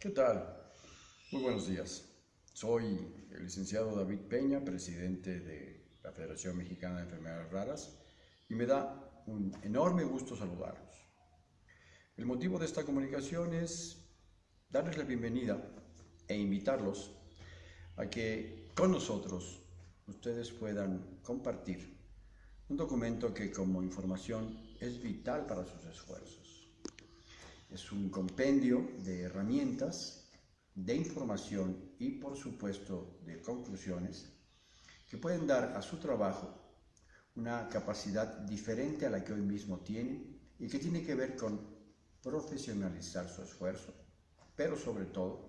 ¿Qué tal? Muy buenos días. Soy el licenciado David Peña, presidente de la Federación Mexicana de Enfermedades Raras, y me da un enorme gusto saludarlos. El motivo de esta comunicación es darles la bienvenida e invitarlos a que con nosotros ustedes puedan compartir un documento que como información es vital para sus esfuerzos es un compendio de herramientas, de información y por supuesto de conclusiones que pueden dar a su trabajo una capacidad diferente a la que hoy mismo tiene y que tiene que ver con profesionalizar su esfuerzo, pero sobre todo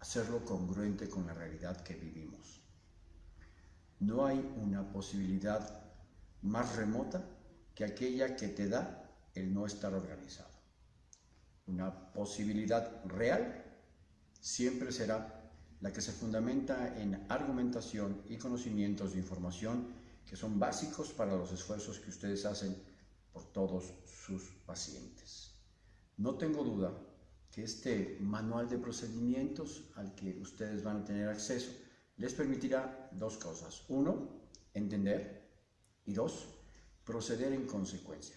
hacerlo congruente con la realidad que vivimos. No hay una posibilidad más remota que aquella que te da el no estar organizado una posibilidad real, siempre será la que se fundamenta en argumentación y conocimientos de información que son básicos para los esfuerzos que ustedes hacen por todos sus pacientes. No tengo duda que este manual de procedimientos al que ustedes van a tener acceso les permitirá dos cosas. Uno, entender y dos, proceder en consecuencia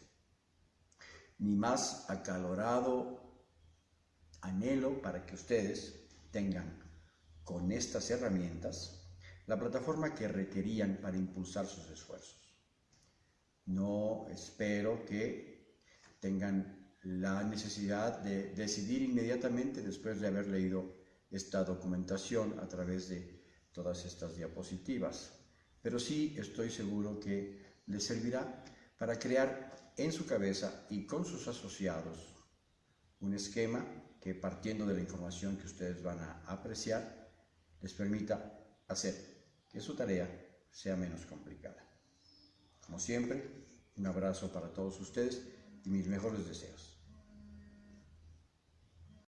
ni más acalorado anhelo para que ustedes tengan con estas herramientas la plataforma que requerían para impulsar sus esfuerzos. No espero que tengan la necesidad de decidir inmediatamente después de haber leído esta documentación a través de todas estas diapositivas, pero sí estoy seguro que les servirá para crear en su cabeza y con sus asociados un esquema que partiendo de la información que ustedes van a apreciar, les permita hacer que su tarea sea menos complicada. Como siempre, un abrazo para todos ustedes y mis mejores deseos.